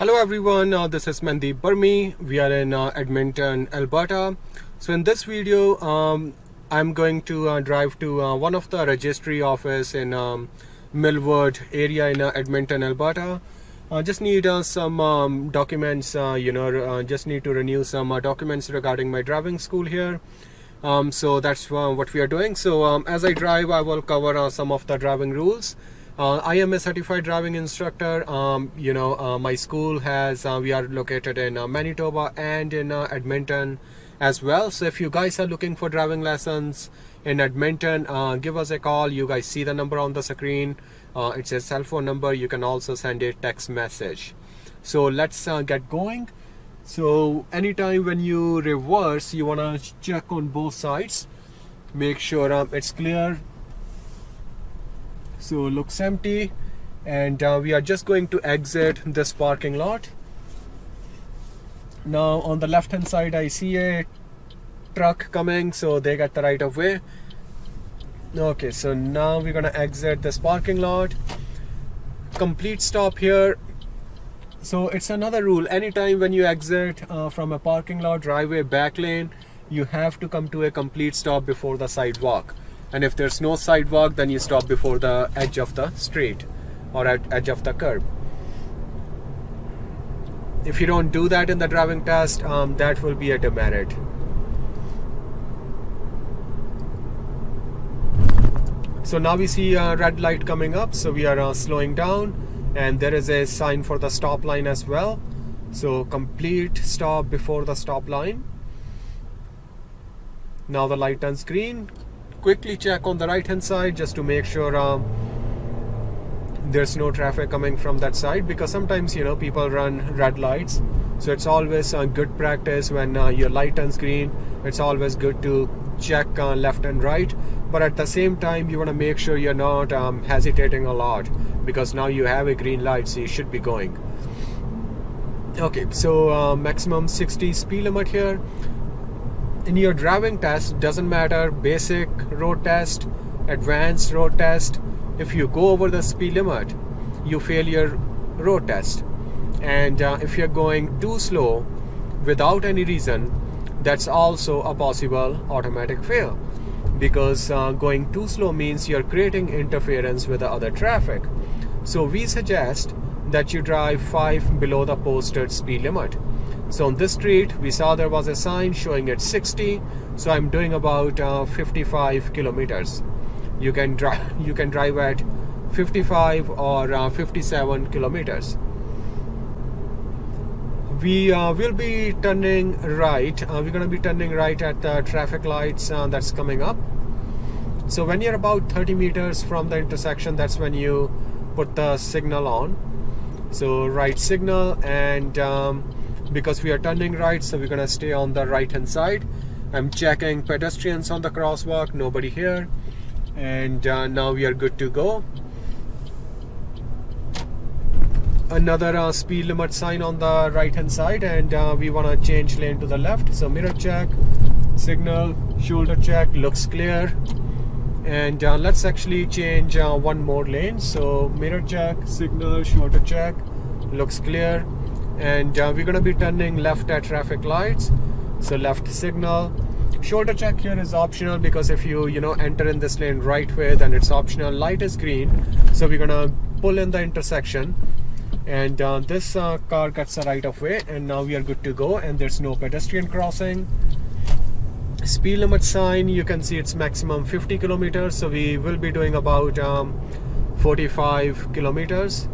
Hello everyone, uh, this is Mandeep Burmi. We are in uh, Edmonton, Alberta. So in this video, um, I'm going to uh, drive to uh, one of the registry office in um, Mill Woods area in uh, Edmonton, Alberta. I just need uh, some um, documents, you know, just need to renew some documents regarding my driving school here. Um, so that's what we are doing. So um, as I drive, I will cover some of the driving rules. Uh, I am a certified driving instructor. Um, you know, uh, my school has, uh, we are located in uh, Manitoba and in uh, Edmonton as well. So if you guys are looking for driving lessons in Edmonton, uh, give us a call. You guys see the number on the screen. it's a cell phone number. You can also send a text message. So let's get going. So anytime when you reverse, you want to check on both sides. Make sure um, it's clear so looks empty. And uh, we are just going to exit this parking lot. Now on the left hand side I see a truck coming so they got the right of way. Okay so now we're gonna exit this parking lot. Complete stop here. So it's another rule. Anytime when you exit uh, from a parking lot driveway back lane you have to come to a complete stop before the sidewalk and if there's no sidewalk then you stop before the edge of the street or at edge of the curb. If you don't do that in the driving test um, that will be a demerit. So now we see a red light coming up so we are uh, slowing down and there is a sign for the stop line as well. So complete stop before the stop line. Now the light turns green quickly check on the right hand side just to make sure um, there's no traffic coming from that side because sometimes you know people run red lights. So it's always a good practice when uh, your light turns green. It's always good to check uh, left and right. But at the same time you want to make sure you're not um, hesitating a lot because now you have a green light so you should be going. Okay so uh, maximum 60 speed limit here in your driving test doesn't matter basic road test advanced road test if you go over the speed limit you fail your road test. And uh, if you're going too slow without any reason that's also a possible automatic fail. Because uh, going too slow means you're creating interference with the other traffic. So we suggest that you drive 5 below the posted speed limit so on this street we saw there was a sign showing it 60 so I'm doing about uh, 55 kilometers. You can drive you can drive at 55 or uh, 57 kilometers. We uh, will be turning right uh, we're going to be turning right at the traffic lights uh, that's coming up. So when you're about 30 meters from the intersection that's when you put the signal on. So right signal and um, because we are turning right so we're gonna stay on the right hand side. I'm checking pedestrians on the crosswalk nobody here. And uh, now we are good to go. Another uh, speed limit sign on the right hand side and uh, we want to change lane to the left so mirror check signal shoulder check looks clear. And uh, let's actually change uh, one more lane so mirror check signal shoulder check looks clear and uh, we're going to be turning left at traffic lights. So left signal. Shoulder check here is optional because if you you know enter in this lane right way then it's optional. Light is green. So we're gonna pull in the intersection. And uh, this uh, car gets the right of way and now we are good to go and there's no pedestrian crossing. Speed limit sign you can see it's maximum 50 kilometers. So we will be doing about um, 45 kilometers